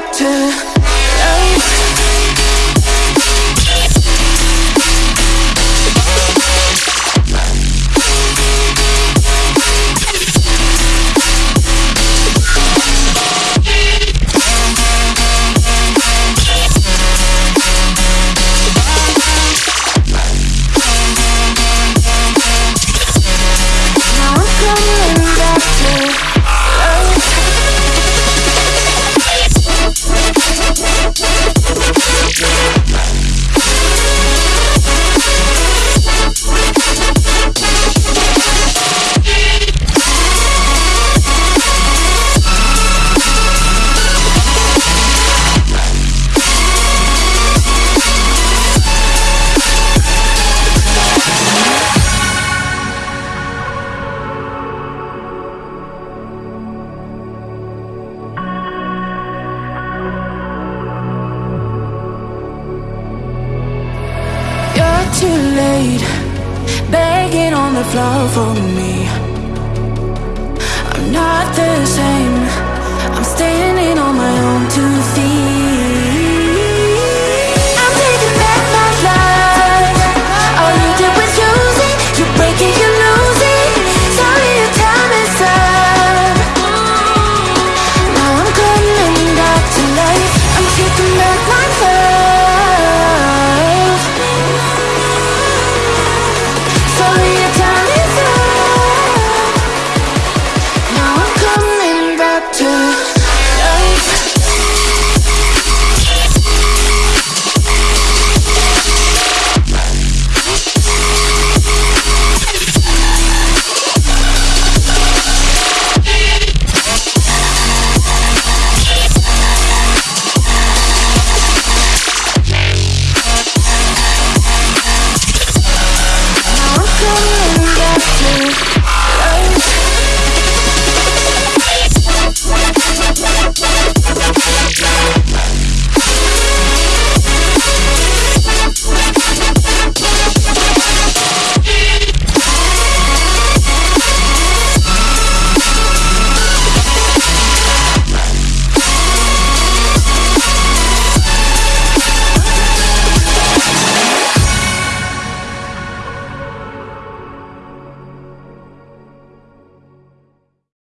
To. On the floor for me. I'm not the same. I'm my